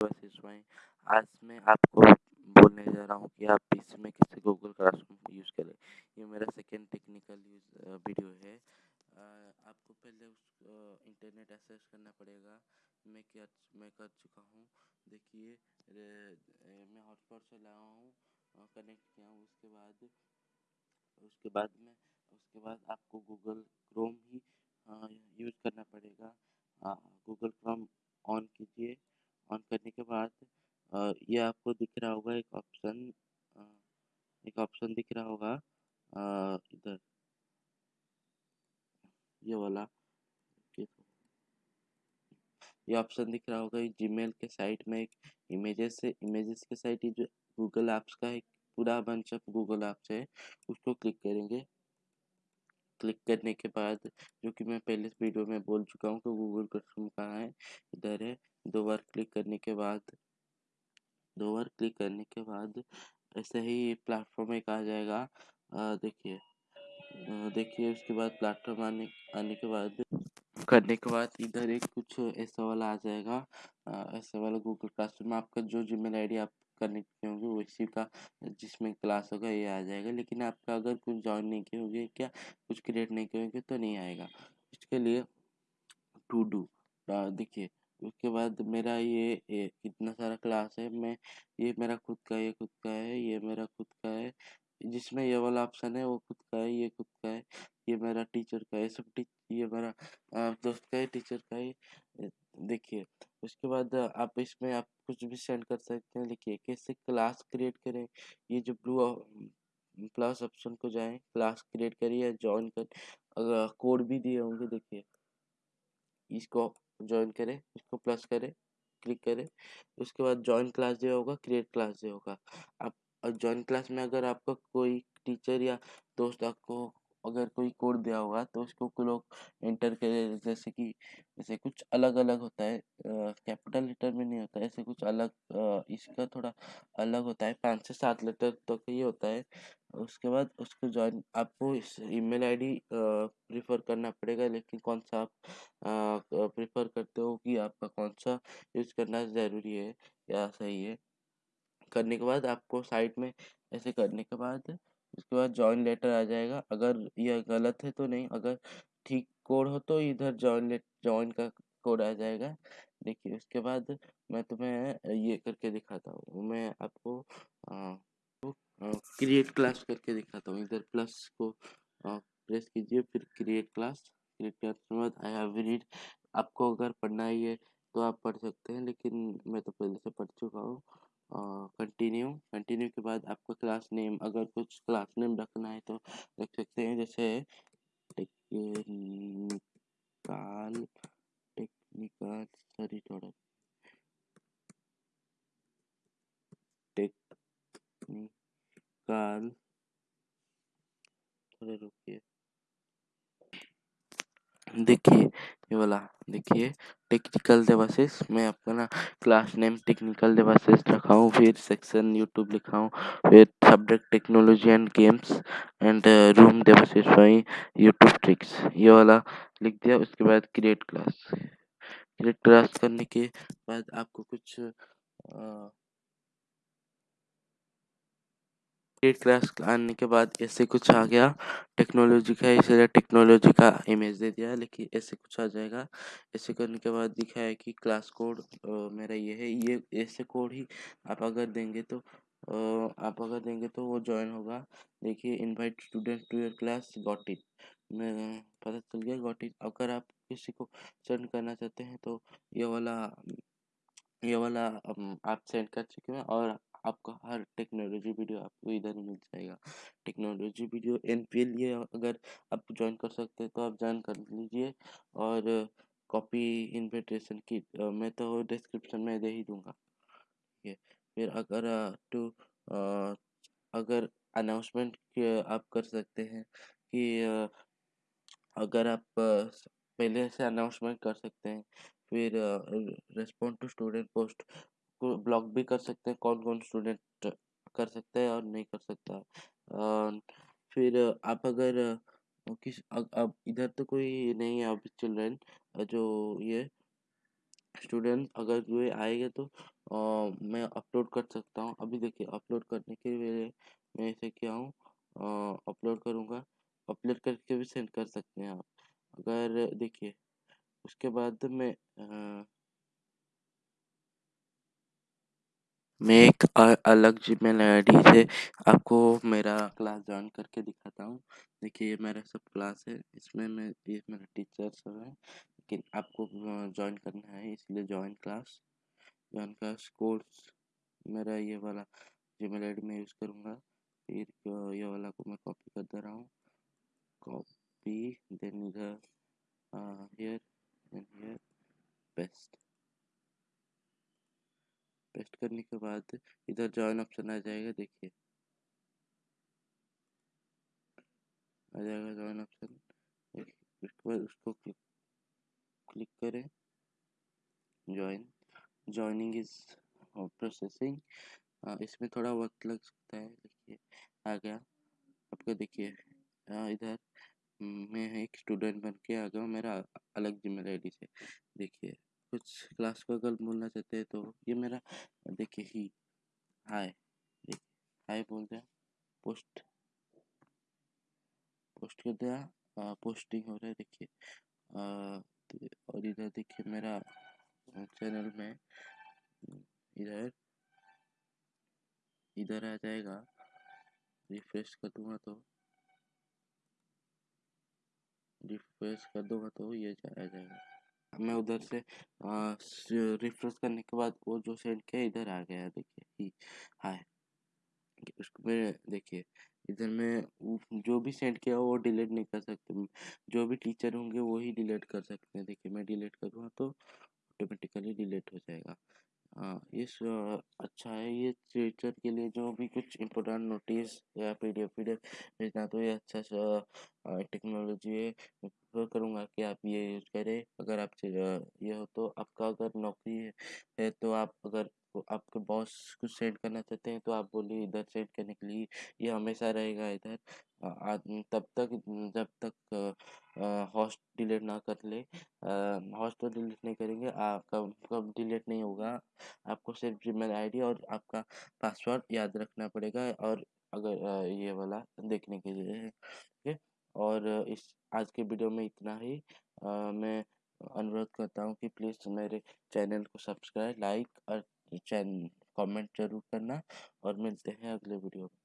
शिवाय आज मैं आपको बोलने जा रहा हूँ कि आप इसमें कैसे गूगल क्लासरूम यूज़ करें। ये मेरा सेकेंड टेक्निकल यूज़ वीडियो है। आपको पहले उस इंटरनेट एक्सेस करना पड़ेगा। मैं क्या, मैं कर चुका हूँ। देखिए मैं हॉटस्पॉट से लाया हूँ कनेक्ट किया हूँ। उसके बाद उसके बाद में, उसके बाद आपको गूगल क्रोम ही यूज़ करना पड़ेगा। गूगल क्रोम ऑन कीजिए। ऑन करने के बाद ये आपको दिख रहा होगा एक ऑप्शन एक ऑप्शन दिख रहा होगा इधर। ये वाला, ये ऑप्शन दिख रहा होगा जीमेल के साइट में एक इमेजेस से इमेजेस के साइट जो गूगल ऐप्स का एक पूरा बंच ऑफ़ गूगल ऐप्स है, उसको क्लिक करेंगे। क्लिक करने के बाद, जो कि मैं पहले वीडियो में बोल चुका हूँ कि गूगल क्लासरूम कहाँ है, इधर है। दो बार क्लिक करने के बाद, दो बार क्लिक करने के बाद, ऐसे ही प्लेटफॉर्म एक आ जाएगा। देखिए देखिए, उसके बाद प्लेटफॉर्म आने आने के बाद, करने के बाद इधर एक कुछ ऐसा वाला आ जाएगा। ऐसा वाला गूगल क्लासरूम आपका जो जीमेल आईडी आप कनेक्ट किए होंगे उसी का जिसमें क्लास होगा ये आ जाएगा। लेकिन आपका अगर कुछ ज्वाइन नहीं किए होंगे क्या? कुछ क्रिएट नहीं किए होंगे तो नहीं आएगा। इसके लिए टू डू देखिए उसके बाद मेरा ये, इतना सारा क्लास है। मैं ये मेरा खुद का ये खुद का है ये मेरा खुद का है। जिसमें ये वाला ऑप्शन है वो खुद का है ये खुद का है ये मेरा टीचर का है सब टी ये मेरा दोस्त का है टीचर का है। देखिए, उसके बाद आप इसमें आप कुछ भी सेंड कर सकते हैं। देखिए, कैसे क्लास क्रिएट करें, ये जो ब्लू प्लस ऑप्शन को जाएँ, क्लास क्रिएट करिए ज्वाइन कर। अगर कोड भी दिए होंगे, देखिए, इसको ज्वाइन करें, इसको प्लस करें, क्लिक करें, उसके बाद ज्वाइन क्लास जो होगा, क्रिएट क्लास जो होगा। आप ज्वाइन क्लास में अगर आपका कोई टीचर या दोस्त आपको अगर कोई कोड दिया होगा तो उसको लोग एंटर करे जैसे कि जैसे कुछ अलग अलग होता है कैपिटल लेटर में नहीं होता है ऐसे कुछ अलग आ, इसका थोड़ा अलग होता है पाँच से सात लेटर तक तो ये होता है। उसके बाद उसको ज्वाइन आपको इस ईमेल आईडी प्रीफर करना पड़ेगा लेकिन कौन सा आप प्रीफर करते हो कि आपका कौन सा यूज़ करना ज़रूरी है या सही है। करने के बाद आपको साइट में ऐसे करने के बाद उसके बाद जॉइन लेटर आ जाएगा। अगर यह गलत है तो नहीं अगर ठीक कोड हो तो इधर जॉइन लेट जॉइन का कोड आ जाएगा। देखिए उसके बाद मैं तुम्हें ये करके दिखाता हूँ। मैं आपको क्रिएट क्लास करके दिखाता हूँ। इधर प्लस को आ, प्रेस कीजिए फिर क्रिएट क्लास क्रिएट क्लास के बाद आई हैव रीड आपको अगर पढ़ना ही है तो आप पढ़ सकते हैं लेकिन मैं तो पहले से पढ़ चुका हूँ। कंटिन्यू कंटिन्यू के बाद आपका क्लास नेम अगर कुछ क्लास नेम रखना है तो रख सकते हैं, जैसे टेक्निकल टेक्निकल सॉरी थोड़ा। टेक्निकल थोड़े रुकिए। देखिए ये वाला देखिए टेक्निकल डिवाइसेस मैं आपका ना क्लास नेम टेक्निकल डिवाइसेस रखा हूँ फिर सेक्शन यूट्यूब लिखा हूँ फिर subject technology and games and room devices वही यूट्यूब ट्रिक्स ये वाला लिख दिया उसके बाद क्रिएट क्लास क्रिएट क्लास करने के बाद आपको कुछ आ, एट क्लास आने के बाद ऐसे कुछ आ गया। टेक्नोलॉजी का इसलिए टेक्नोलॉजी का इमेज दे दिया, लेकिन ऐसे कुछ आ जाएगा। ऐसे करने के बाद दिखा है कि क्लास कोड मेरा ये है। ये, ऐसे कोड ही आप अगर देंगे तो आप अगर देंगे तो वो ज्वाइन होगा। देखिए invite student to your class got it पता चल गया गॉट इट अगर आप किसी को सेंड करना चाहते हैं तो ये वाला ये वाला आप सेंड कर चुके हैं और आपका हर टेक्नोलॉजी वीडियो आपको इधर ही मिल जाएगा। टेक्नोलॉजी वीडियो एन पी लिए अगर आप ज्वाइन कर सकते हैं तो आप ज्वाइन कर लीजिए और कॉपी इन्विटेशन की मैं तो डिस्क्रिप्शन में दे ही दूँगा। है फिर अगर टू अगर अनाउंसमेंट आप कर सकते हैं कि अगर आप पहले से अनाउंसमेंट कर सकते हैं, फिर respond to student post block भी कर सकते हैं कौन कौन स्टूडेंट कर सकता है और नहीं कर सकता है। फिर आप अगर किस अब इधर तो कोई नहीं है अभी चिल्ड्रेन जो ये स्टूडेंट अगर जो आएगा तो आ, मैं अपलोड कर सकता हूँ। अभी देखिए अपलोड करने के लिए मैं इसे क्या हूँ अपलोड करूँगा। अपलोड करके भी सेंड कर सकते हैं आप। अगर देखिए उसके बाद मैं आ, मैं एक अलग जीमेल आईडी से आपको मेरा क्लास ज्वाइन करके दिखाता हूँ। देखिए, ये मेरा सब क्लास है। इसमें मैं, ये मेरा टीचर सब है, लेकिन आपको ज्वाइन करना है, इसलिए join class join class course मेरा ये वाला आईडी मैं यूज़ करूँगा। फिर ये वाला को मैं कॉपी कर दे रहा हूँ। कॉपी देन इधर हियर देन हियर पेस्ट करने के बाद इधर जॉइन ऑप्शन आ जाएगा, देखिए। आ जाएगा जॉइन ऑप्शन उसके बाद उसको क्लिक क्लिक करें। जॉइन जॉइनिंग इज़ प्रोसेसिंग इसमें थोड़ा वक्त लग सकता है, देखिए। आ गया। आपको देखिए इधर, मैं एक स्टूडेंट बन के आ गया मेरा अलग ज़िम्मेदारी से। देखिए। कुछ क्लास को अगर बोलना चाहते हैं तो ये मेरा, देखिए ही हाय हाय बोल दिया पोस्ट पोस्ट कर दिया पोस्टिंग हो रहा है, देखिए और इधर देखिए मेरा चैनल में, इधर इधर आ जाएगा रिफ्रेश कर दूँगा तो रिफ्रेश कर दूँगा तो ये आ जाएगा। मैं उधर से रिफ्रेश करने के बाद वो जो सेंड किया इधर आ गया देखिए हाय उसको मैं देखिए, इधर मैं जो भी सेंड किया वो डिलीट नहीं कर सकते जो भी टीचर होंगे वो ही डिलीट कर सकते हैं। देखिए, मैं डिलीट करूँगा तो ऑटोमेटिकली डिलीट हो जाएगा। हाँ इस अच्छा है ये फ्यूचर के लिए जो भी कुछ इम्पोर्टेंट नोटिस या P D F P D F भेजना तो ये अच्छा सा टेक्नोलॉजी है। प्रेफर करूँगा कि आप ये यूज़ करें। अगर आप ये हो तो आपका अगर नौकरी है तो आप अगर आपके बॉस को सेंड करना चाहते हैं तो आप बोलिए इधर सेंड करने के लिए ये हमेशा रहेगा इधर। तब तक जब तक हॉस्ट डिलीट ना कर ले हॉस्ट तो डिलीट नहीं करेंगे आ, कब कब डिलीट नहीं होगा। आपको सिर्फ़ जीमेल आईडी और आपका पासवर्ड याद रखना पड़ेगा और अगर ये वाला देखने के लिए ठीक और इस आज के वीडियो में इतना ही। आ, मैं अनुरोध करता हूँ कि प्लीज़ मेरे चैनल को सब्सक्राइब लाइक और चैनल कमेंट ज़रूर करना और मिलते हैं अगले वीडियो में।